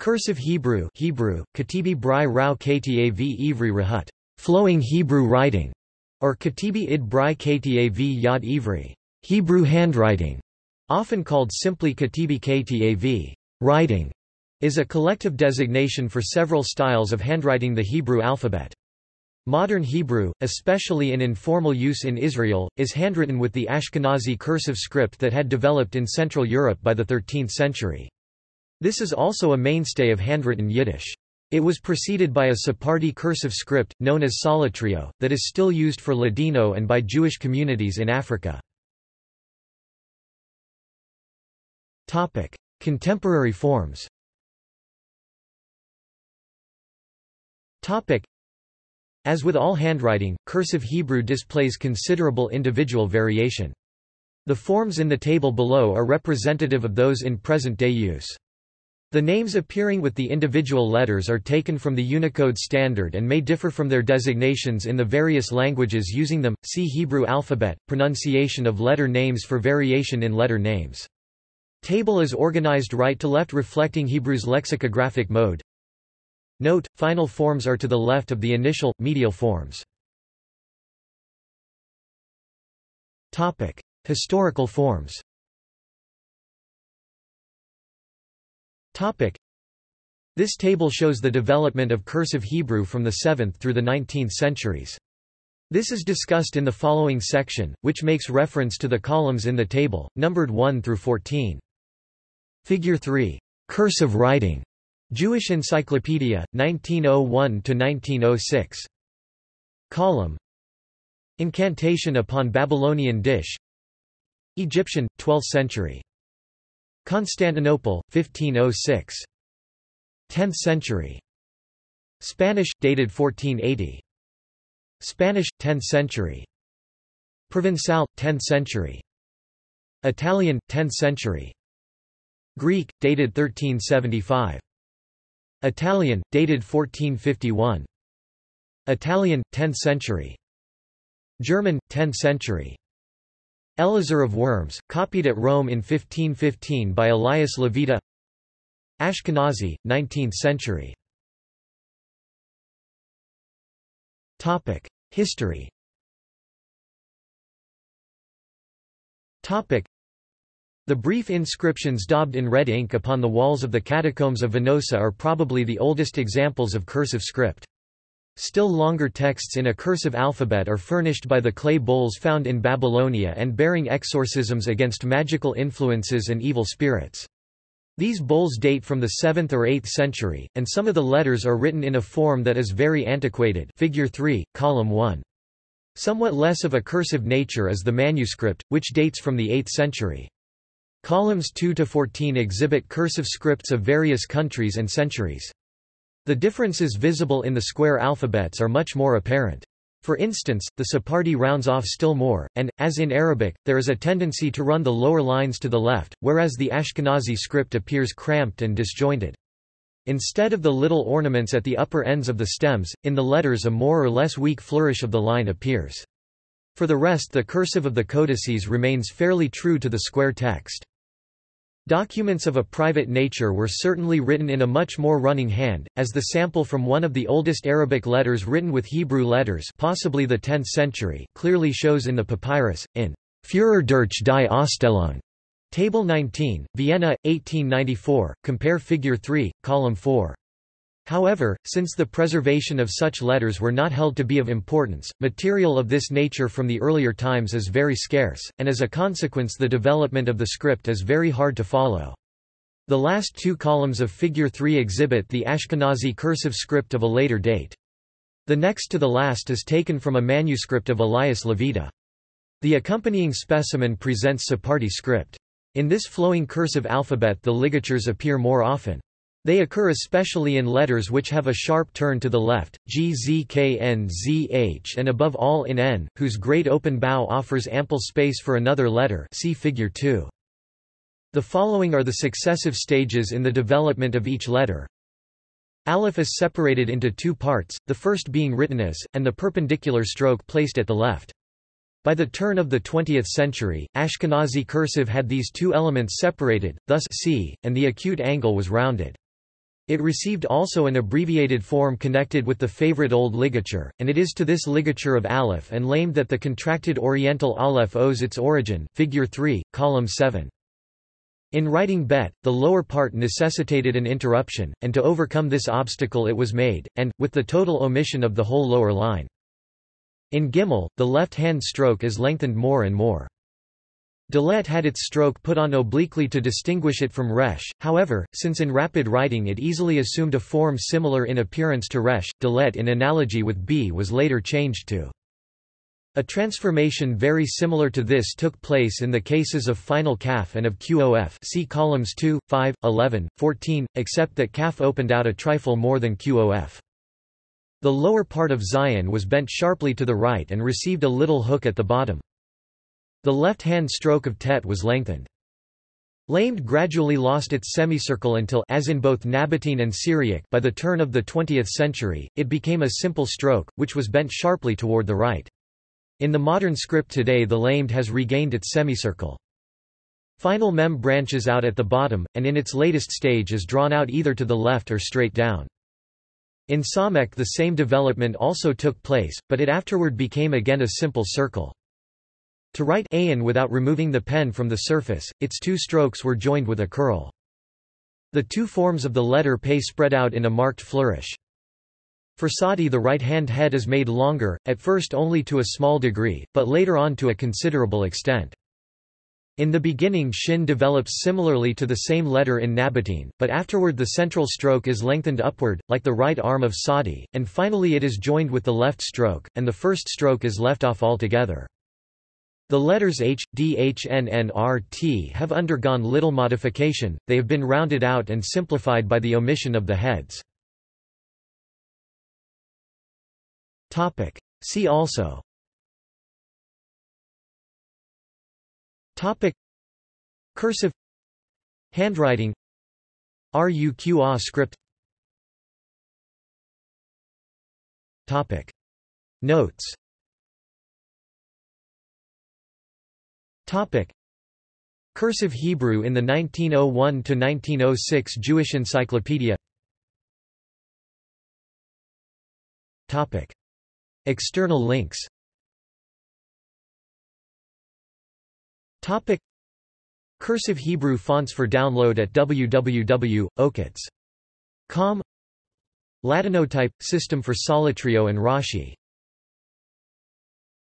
Cursive Hebrew Hebrew, Katibi Brai Rao Ktav Ivri Rahut, flowing Hebrew writing, or Katibi Id Brai Ktav Yad Ivri, Hebrew handwriting, often called simply Katibi Ktav, writing, is a collective designation for several styles of handwriting the Hebrew alphabet. Modern Hebrew, especially in informal use in Israel, is handwritten with the Ashkenazi cursive script that had developed in Central Europe by the 13th century. This is also a mainstay of handwritten Yiddish. It was preceded by a Sephardi cursive script, known as Solitreo, that is still used for Ladino and by Jewish communities in Africa. Contemporary forms As with all handwriting, cursive Hebrew displays considerable individual variation. The forms in the table below are representative of those in present-day use. The names appearing with the individual letters are taken from the Unicode standard and may differ from their designations in the various languages using them. See Hebrew alphabet, pronunciation of letter names for variation in letter names. Table is organized right to left reflecting Hebrew's lexicographic mode. Note, final forms are to the left of the initial, medial forms. Topic. Historical forms This table shows the development of cursive Hebrew from the 7th through the 19th centuries. This is discussed in the following section, which makes reference to the columns in the table, numbered 1 through 14. Figure 3. Cursive writing. Jewish Encyclopedia, 1901–1906. Column Incantation upon Babylonian dish Egyptian, 12th century Constantinople, 1506. 10th century. Spanish, dated 1480. Spanish, 10th century. Provençal, 10th century. Italian, 10th century. Greek, dated 1375. Italian, dated 1451. Italian, 10th century. German, 10th century. Elazar of Worms, copied at Rome in 1515 by Elias Levita. Ashkenazi, 19th century. History. The brief inscriptions daubed in red ink upon the walls of the catacombs of Venosa are probably the oldest examples of cursive script. Still longer texts in a cursive alphabet are furnished by the clay bowls found in Babylonia and bearing exorcisms against magical influences and evil spirits. These bowls date from the 7th or 8th century, and some of the letters are written in a form that is very antiquated figure 3, column 1. Somewhat less of a cursive nature is the manuscript, which dates from the 8th century. Columns 2 to 14 exhibit cursive scripts of various countries and centuries. The differences visible in the square alphabets are much more apparent. For instance, the Sephardi rounds off still more, and, as in Arabic, there is a tendency to run the lower lines to the left, whereas the Ashkenazi script appears cramped and disjointed. Instead of the little ornaments at the upper ends of the stems, in the letters a more or less weak flourish of the line appears. For the rest the cursive of the codices remains fairly true to the square text. Documents of a private nature were certainly written in a much more running hand, as the sample from one of the oldest Arabic letters written with Hebrew letters possibly the 10th century, clearly shows in the papyrus, in Führer durch die Ausstellung, Table 19, Vienna, 1894, compare Figure 3, Column 4. However, since the preservation of such letters were not held to be of importance, material of this nature from the earlier times is very scarce, and as a consequence the development of the script is very hard to follow. The last two columns of Figure 3 exhibit the Ashkenazi cursive script of a later date. The next to the last is taken from a manuscript of Elias Levita. The accompanying specimen presents Sephardi script. In this flowing cursive alphabet the ligatures appear more often. They occur especially in letters which have a sharp turn to the left, G, Z, K, N, Z, H and above all in N, whose great open bow offers ample space for another letter see figure 2. The following are the successive stages in the development of each letter. Aleph is separated into two parts, the first being written as, and the perpendicular stroke placed at the left. By the turn of the 20th century, Ashkenazi cursive had these two elements separated, thus c, and the acute angle was rounded. It received also an abbreviated form connected with the favorite old ligature, and it is to this ligature of aleph and lamed that the contracted Oriental aleph owes its origin figure 3, column 7. In writing bet, the lower part necessitated an interruption, and to overcome this obstacle it was made, and, with the total omission of the whole lower line. In Gimel, the left-hand stroke is lengthened more and more. Dalet had its stroke put on obliquely to distinguish it from resh, however, since in rapid writing it easily assumed a form similar in appearance to resh, dalet in analogy with b was later changed to. A transformation very similar to this took place in the cases of final kaf and of qof see columns 2, 5, 11, 14, except that kaf opened out a trifle more than qof. The lower part of zayin was bent sharply to the right and received a little hook at the bottom. The left-hand stroke of tet was lengthened. Lamed gradually lost its semicircle until as in both Nabatean and Syriac by the turn of the 20th century, it became a simple stroke, which was bent sharply toward the right. In the modern script today the lamed has regained its semicircle. Final mem branches out at the bottom, and in its latest stage is drawn out either to the left or straight down. In Samek the same development also took place, but it afterward became again a simple circle. To write ayin without removing the pen from the surface, its two strokes were joined with a curl. The two forms of the letter pe spread out in a marked flourish. For Sadi the right-hand head is made longer, at first only to a small degree, but later on to a considerable extent. In the beginning shin develops similarly to the same letter in Nabatean, but afterward the central stroke is lengthened upward, like the right arm of Sadi, and finally it is joined with the left stroke, and the first stroke is left off altogether. The letters H, D, H, N, N, R, T have undergone little modification, they have been rounded out and simplified by the omission of the heads. See also. Topic. Cursive. Handwriting. RUQA script. Topic. Notes Topic. Cursive Hebrew in the 1901–1906 Jewish Encyclopedia Topic. External links Topic. Cursive Hebrew fonts for download at www.okits.com Latinotype – system for Solitreo and Rashi